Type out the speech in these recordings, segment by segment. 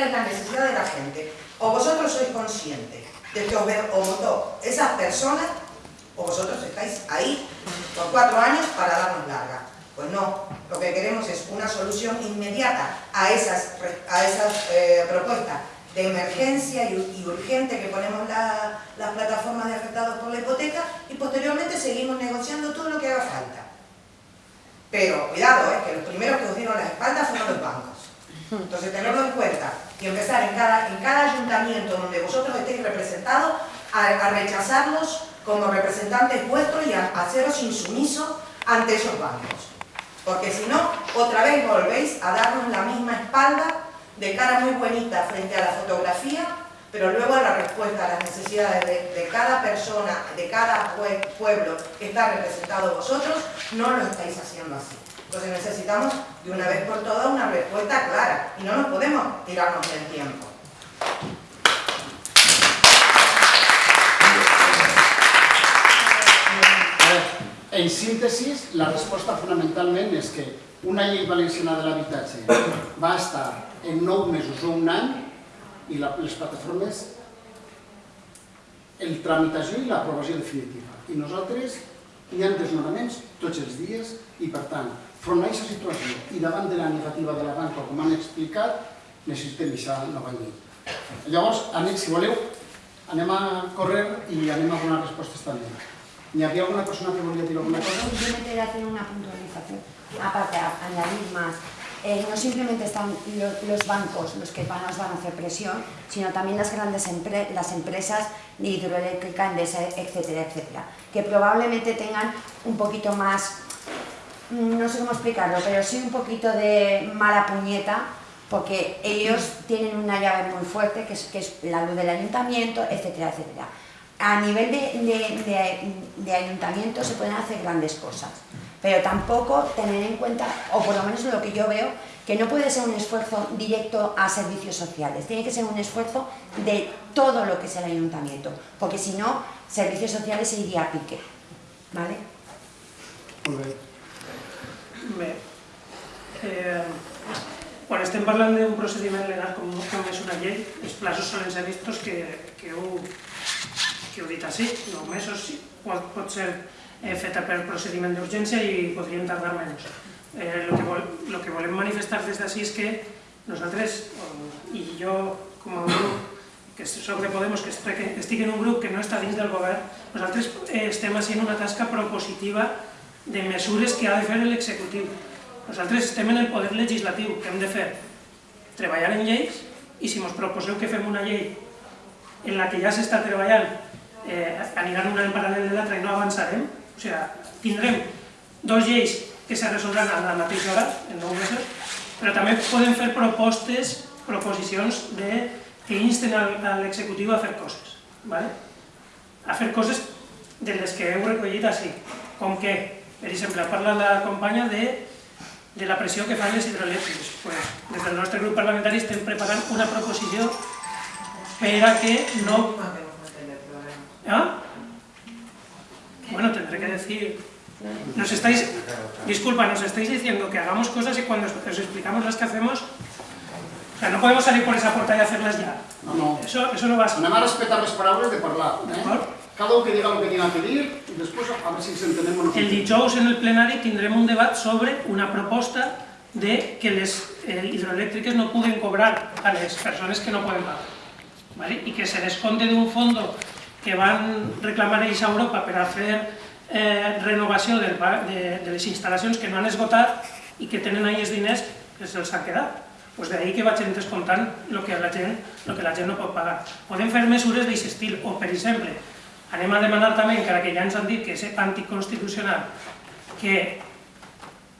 es la necesidad de la gente. O vosotros sois conscientes de que os votó esas personas, o vosotros estáis ahí por cuatro años para darnos larga. Pues no, lo que queremos es una solución inmediata a esas, a esas eh, propuestas de emergencia y, urgente que ponemos las plataformas de afectados por la hipoteca y posteriormente seguimos negociando todo lo que haga falta. Pero cuidado, eh, que los primeros que os dieron la espalda fueron los bancos. Entonces tenerlo en cuenta y empezar en cada, en cada ayuntamiento donde vosotros estéis representados a, rechazarlos como representantes vuestros y a, haceros insumisos ante esos bancos. Porque si no, otra vez volvéis a darnos la misma espalda de cara muy bonita frente a la fotografía, pero luego a la respuesta a las necesidades de, cada persona, de cada pueblo que está representado vosotros, no lo estáis haciendo así. Entonces necesitamos de una vez por todas una respuesta clara y no nos podemos tirarnos del tiempo. En síntesis, la resposta fonamentalment és que una llei valenciana de l'habitatge va estar en nou mesos o un any i la, les plataformes el tramitació i l'aprovació definitiva. I nosaltres hi ha desnonaments tots els dies i, per tant, front a aquesta situació i davant de la negativa de la banca, com han explicat, necessitem aquesta nova llei. Llavors, anem, si voleu, anem a córrer i anem a donar respostes també. ¿Y había alguna persona que volvía a decir alguna cosa? Yo me quería hacer una puntualización, aparte añadir más. Eh, no simplemente están los bancos los que van, nos van a hacer presión, sino también las grandes las empresas de hidroeléctrica, etcétera, etcétera, que probablemente tengan un poquito más, mm, no sé cómo explicarlo, pero sí un poquito de mala puñeta, porque ellos tienen una llave muy fuerte, que es, que es la luz del ayuntamiento, etcétera, etcétera. A nivel de, ayuntamiento se pueden hacer grandes cosas, pero tampoco tener en cuenta, o por lo menos lo que yo veo, que no puede ser un esfuerzo directo a servicios sociales, tiene que ser un esfuerzo de todo lo que es el ayuntamiento, porque si no, servicios sociales se iría a pique. ¿Vale? Bé, eh, quan estem parlant d'un procediment legal com, com és una llei, els plazos solen ser vistos que, que ho que ho dit així, nou mesos sí, pot, pot ser eh, feta per procediment d'urgència i podrien tardar menys. Eh, lo, que vol, que volem manifestar des d'ací és que nosaltres, i jo com a grup, que soc de Podemos, que estic en un grup que no està dins del govern, nosaltres eh, estem fent una tasca propositiva de mesures que ha de fer l'executiu. Nosaltres estem en el poder legislatiu, que hem de fer? Treballar en lleis, i si ens proposeu que fem una llei en la que ja s'està treballant eh, aniran una en paral·lel de l'altra i no avançarem. O sigui, tindrem dos lleis que se resoldran a la mateixa hora, en nou mesos, però també podem fer propostes, proposicions de, que insten a l'executiu a fer coses. ¿vale? A fer coses de les que heu recollit així, com que, per exemple, parla la companya de, de la pressió que fan les hidroelèctriques. Pues, des del nostre grup parlamentari estem preparant una proposició per a que no ¿Ah? Bueno, tendré que decir... Nos estáis... Disculpa, nos estáis diciendo que hagamos cosas y cuando os explicamos las que hacemos... O sea, no podemos salir por esa puerta y hacerlas ya. No, no. Eso, eso no va a ser. Anem a respetar les paraules de parlar. Eh? Cada un que diga lo que tenga que dir y después a ver si s'entenem o no. El dijous en el plenari tindrem un debat sobre una proposta de que les eh, hidroelèctriques no puguen cobrar a les persones que no poden pagar. ¿vale? Y que se desconte d'un fondo que van reclamar ells a Europa per a fer eh, renovació del, de, de les instal·lacions que no han esgotat i que tenen ahí els diners que se'ls han quedat. Pues ahí que vagin descomptant el que, la gent, lo que la gent no pot pagar. Podem fer mesures d'aquest estil, o per exemple, anem a demanar també, encara que ja ens han dit que és anticonstitucional, que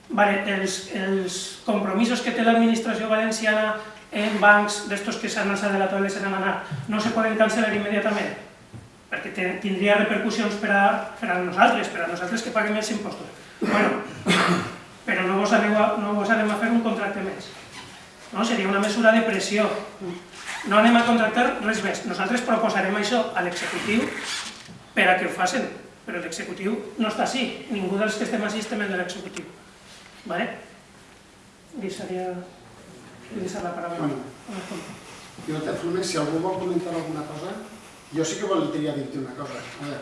vale, els, els compromisos que té l'administració valenciana en bancs d'estos que s'han alçat de la toalla i anat, no se poden cancel·lar immediatament perquè tindria repercussions per a, per a nosaltres, per a nosaltres que paguem els impostos. Bueno, però no vos, aneu a, no vos anem a fer un contracte més. No? Seria una mesura de pressió. No anem a contractar res més. Nosaltres proposarem això a l'executiu per a que ho facin, però l'executiu no està així. Ningú dels que estem així estem en l'executiu. Vale? Deixaria... Deixar la paraula. Bueno. I de formes, si algú vol comentar alguna cosa, jo sí que voldria dir-te una cosa. A veure,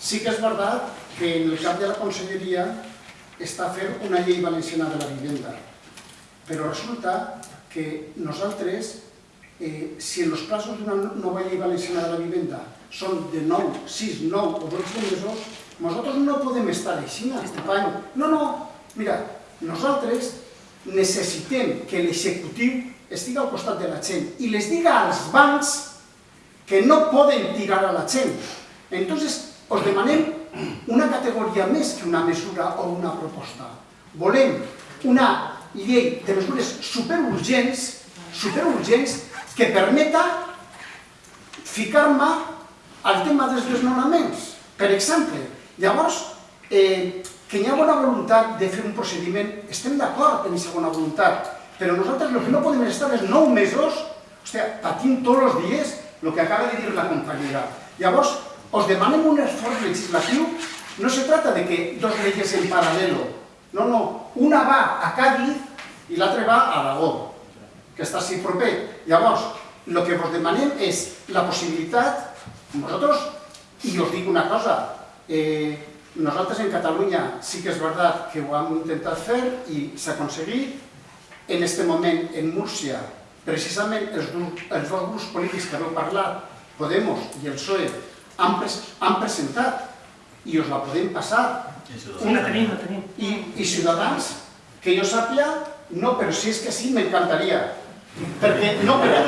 sí que és veritat que en el cap de la conselleria està fent una llei valenciana de la vivenda, però resulta que nosaltres, eh, si en els plazos d'una nova llei valenciana de la vivenda són de 9, 6, 9 o 12 mesos, nosaltres no podem estar així, company. No, no, mira, nosaltres necessitem que l'executiu estigui al costat de la gent i les diga als bancs que no poden tirar a la gent. Entonces, os demanem una categoria més que una mesura o una proposta. Volem una llei de mesures superurgents, superurgents, que permeta ficar-me al tema dels desnonaments. Per exemple, llavors, eh, que hi ha bona voluntat de fer un procediment, estem d'acord en aquesta bona voluntat, però nosaltres el que no podem estar és nou mesos, hòstia, patint tots els dies el que acaba de dir la companyera. Llavors, os demanem un esforç legislatiu, no se trata de que dos leyes en paralelo, no, no, una va a Cádiz i l'altra va a Aragó, que està així proper. Llavors, el que vos demanem és la possibilitat, vosaltres, i us dic una cosa, eh, nosaltres en Catalunya sí que és veritat que ho hem intentat fer i s'ha aconseguit. En aquest moment, en Múrcia, precisament els, els dos grups polítics que heu parlat, Podemos i el PSOE, han, pres han presentat i us la podem passar. Sí, la tenim, la tenim. I, I Ciutadans, que jo sàpia, no, però si és que sí, m'encantaria. Perquè, no, però...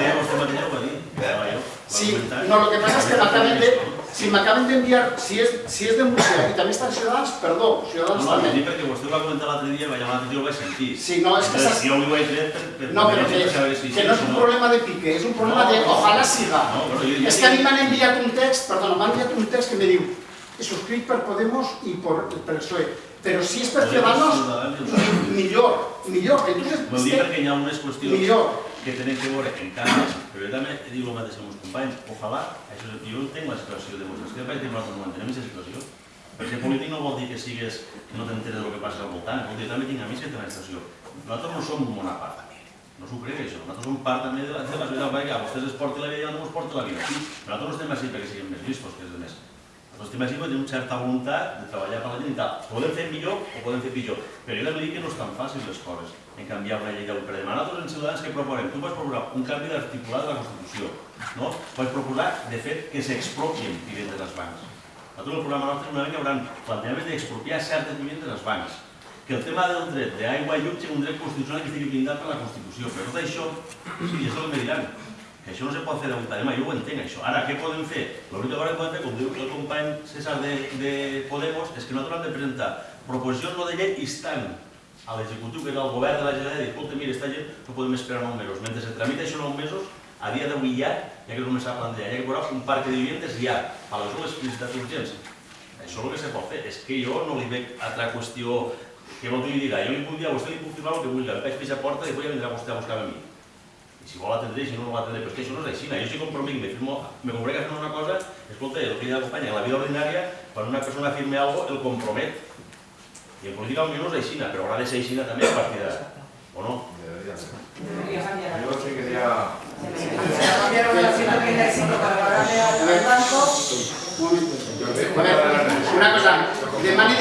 Sí, no, lo que pasa es que de, si m'acaben d'enviar, si, és, si és de Múrcia i també estan Ciutadans, perdó, No, Ciutadans no, també. sí, perquè vostè ho va comentar l'altre dia, va llamar l'altre dia, ho vaig sentir. Sí, no, és que Entonces, s'ha- jo ho vaig fer per, per, No, però per que, saber si que no és un problema de pique, és un problema de ojalá siga. No, però jo, jo És que a mi m'han enviat un text, perdona, m'han enviat un text que me diu suscrit per Podemos i per, per PSOE, però si és per Ciudadanos, mi- millor, millor. Entonces, Vol dir que, perquè hi ha unes qüestions millor. Que tenen que veure en canvis, però jo també dic el mateix amb els companys, ojalà, això, jo entenc la situació de vosaltres, que vaig dir no entenem aquesta situació, perquè polític no vol dir que sigues, que no t'enteres del que passa al voltant, vol dir, jo també tinc amics que tenen situació. Nosaltres no som una part no s'ho crec això, nosaltres som part també de la, de la societat, perquè a vostès es porti la vida i a nosaltres ens porti la vida. Nosaltres no estem així perquè siguem més llistos que els altres. Estem així perquè tenim certa voluntat de treballar per la gent i tal. Podem fer millor o podem fer pitjor, però jo també dic que no és tan fàcil les coses en canviar una llei per demà. Nosaltres en Ciutadans que proponem? Tu vas proposar un canvi d'articulat de la Constitució, no? Vas proposar, de fet, que s'expropien vivendes dels bancs. Nosaltres el programa nostre una que hauran plantejament d'expropiar certes vivendes dels bancs. Que el tema del dret d'aigua i llum sigui un dret constitucional que estigui blindat per la Constitució. Però tot això, sí, és el que diran, que això no se pot fer per demà, jo ho entenc això. Ara, què podem fer? L'única cosa que podem fer, com diu el company César de, de Podemos, és que nosaltres hem de presentar proposicions no de llei instant a l'executiu, que és el govern de la Generalitat, i escolta, mira, esta gent no podem esperar 9 mesos. Mentre se tramita això 9 mesos, a dia d'avui ja, ja que començar a plantejar, ja que posar un parc de viviendes ja, a les dues necessitats urgents. Això és el que se pot fer. És que jo no li veig altra qüestió que vol que li jo li puc dir a vostè, li puc firmar el que vulgui, el vaig fer a porta i després ja vindrà vostè a buscar a mi. I si vol l'atendré, si no, no l'atendré. Però és que això no és així. Jo si compromet, me, firmo, me compromet a fer una cosa, escolta, el que diu la companya, en la vida ordinària, quan una persona firme algo, el compromet. I en política potser no és així, però haurà de ser així també a partir d'ara. O no? Yo sí quería Cambiaron la 135 para pagarle al al banco. Un moment. yo sé, A veure, una cosa, demani